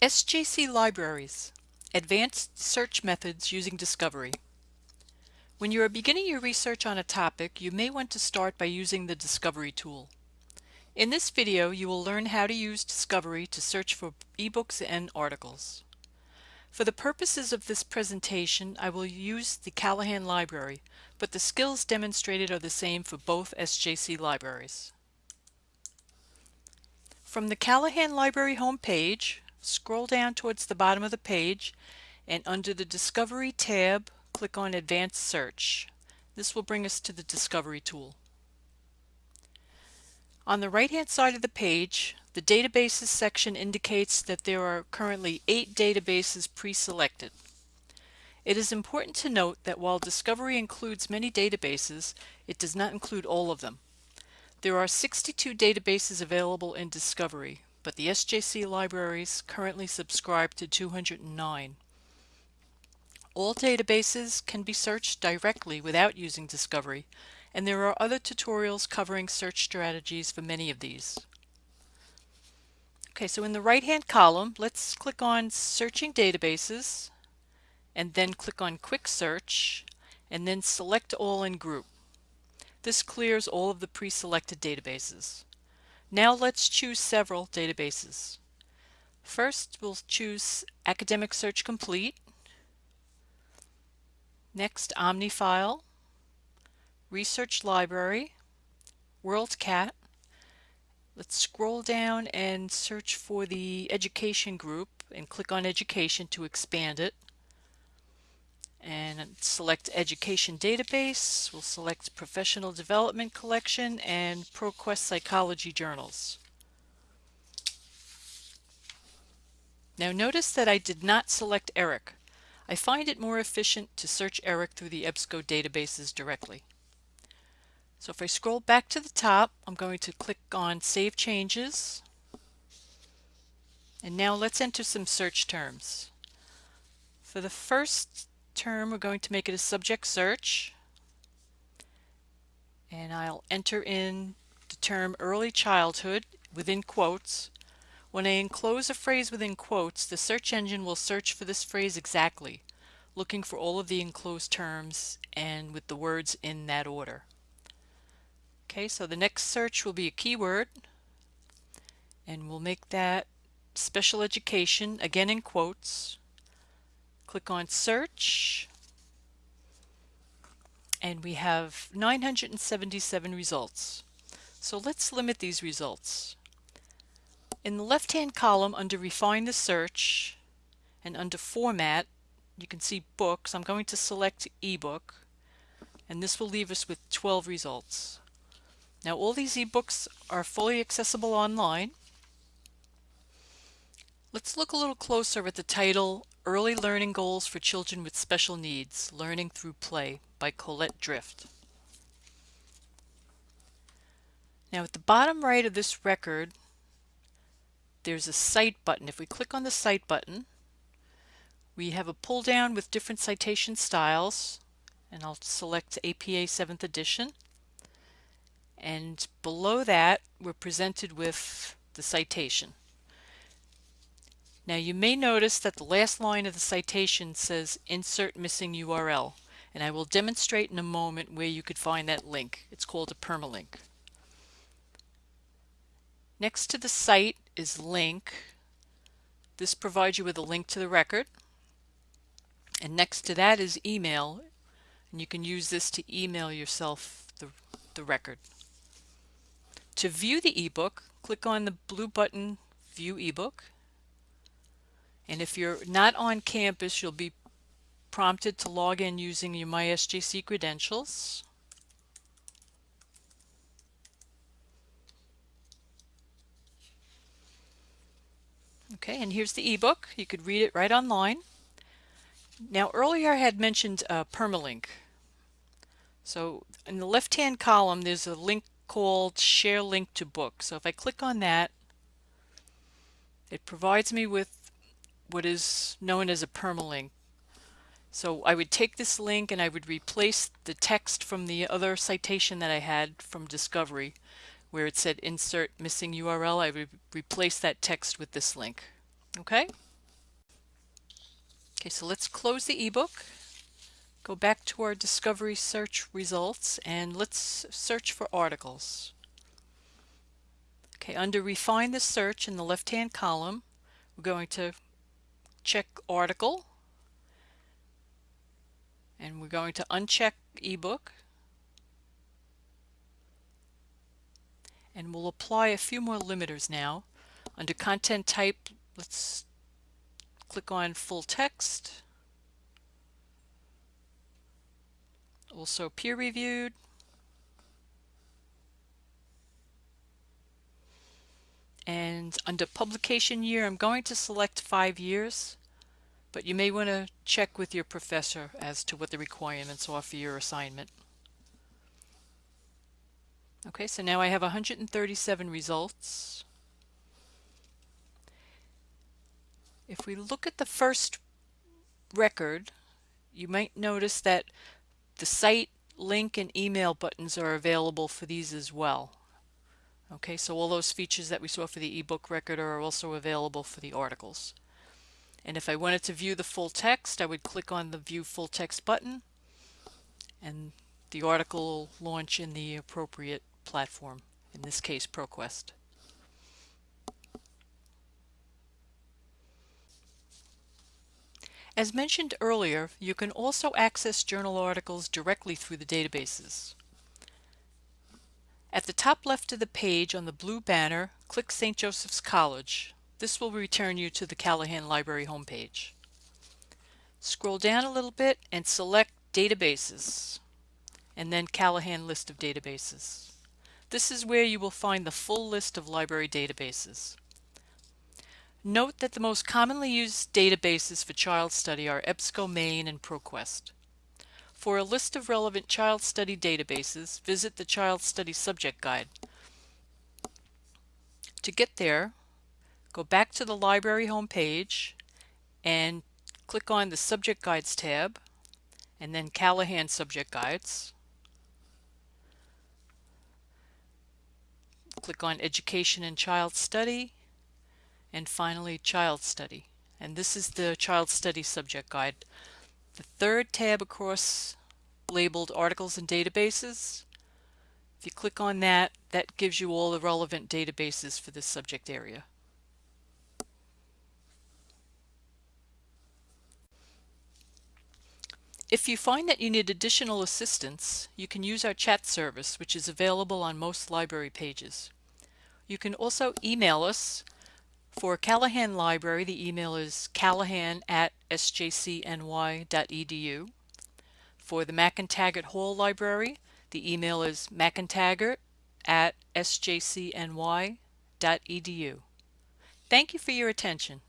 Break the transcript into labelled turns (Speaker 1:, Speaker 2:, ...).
Speaker 1: SJC Libraries Advanced Search Methods Using Discovery When you are beginning your research on a topic, you may want to start by using the Discovery tool. In this video, you will learn how to use Discovery to search for ebooks and articles. For the purposes of this presentation, I will use the Callahan Library, but the skills demonstrated are the same for both SJC libraries. From the Callahan Library homepage, scroll down towards the bottom of the page and under the Discovery tab, click on Advanced Search. This will bring us to the Discovery tool. On the right-hand side of the page, the Databases section indicates that there are currently eight databases pre-selected. It is important to note that while Discovery includes many databases, it does not include all of them. There are 62 databases available in Discovery, but the SJC libraries currently subscribe to 209. All databases can be searched directly without using Discovery, and there are other tutorials covering search strategies for many of these. Okay, so in the right-hand column, let's click on Searching Databases, and then click on Quick Search, and then select All in Group. This clears all of the pre-selected databases. Now let's choose several databases. First, we'll choose Academic Search Complete. Next, OmniFile, Research Library, WorldCat. Let's scroll down and search for the Education group and click on Education to expand it and select Education Database. We'll select Professional Development Collection and ProQuest Psychology Journals. Now notice that I did not select ERIC. I find it more efficient to search ERIC through the EBSCO databases directly. So if I scroll back to the top, I'm going to click on Save Changes. And now let's enter some search terms. For the first term, we're going to make it a subject search. And I'll enter in the term early childhood within quotes. When I enclose a phrase within quotes, the search engine will search for this phrase exactly, looking for all of the enclosed terms and with the words in that order. Okay, so the next search will be a keyword, and we'll make that special education, again in quotes. Click on search and we have 977 results. So let's limit these results. In the left hand column under refine the search and under format you can see books. I'm going to select ebook and this will leave us with 12 results. Now all these ebooks are fully accessible online. Let's look a little closer at the title Early Learning Goals for Children with Special Needs, Learning Through Play by Colette Drifte. Now at the bottom right of this record, there's a Cite button. If we click on the Cite button, we have a pull down with different citation styles, and I'll select APA 7th edition. And below that, we're presented with the citation. Now you may notice that the last line of the citation says insert missing URL and I will demonstrate in a moment where you could find that link. It's called a permalink. Next to the cite is link. This provides you with a link to the record. And next to that is email. And you can use this to email yourself the, the record. To view the ebook, click on the blue button View ebook and if you're not on campus, you'll be prompted to log in using your MySJC credentials. Okay, and here's the ebook. You could read it right online. Now earlier I had mentioned uh, permalink. So in the left-hand column there's a link called Share Link to Book. So if I click on that, it provides me with what is known as a permalink. So I would take this link and I would replace the text from the other citation that I had from Discovery where it said insert missing URL. I would replace that text with this link. Okay, Okay, so let's close the ebook. Go back to our discovery search results and let's search for articles. Okay, under refine the search in the left hand column, we're going to check article and we're going to uncheck ebook and we'll apply a few more limiters now. Under content type, let's click on full text. also peer reviewed. And under publication year, I'm going to select five years, but you may want to check with your professor as to what the requirements are for your assignment. Okay, so now I have 137 results. If we look at the first record, you might notice that the cite link and email buttons are available for these as well. Okay, so all those features that we saw for the ebook record are also available for the articles. And if I wanted to view the full text, I would click on the View Full Text button, and the article will launch in the appropriate platform, in this case ProQuest. As mentioned earlier, you can also access journal articles directly through the databases. At the top left of the page on the blue banner, click St. Joseph's College. This will return you to the Callahan Library homepage. Scroll down a little bit and select Databases, and then Callahan List of Databases. This is where you will find the full list of library databases. Note that the most commonly used databases for child study are EBSCO Maine and ProQuest. For a list of relevant child study databases, visit the Child Study Subject Guide. To get there, go back to the library homepage and click on the Subject Guides tab and then Callahan Subject Guides. Click on Education and Child Study and finally child study and this is the child study subject guide the third tab across labeled articles and databases if you click on that that gives you all the relevant databases for this subject area If you find that you need additional assistance, you can use our chat service, which is available on most library pages. You can also email us for Callahan Library, the email is callahan at sjcny.edu. For the McEntegart Hall Library, the email is mcentegart at sjcny.edu. Thank you for your attention.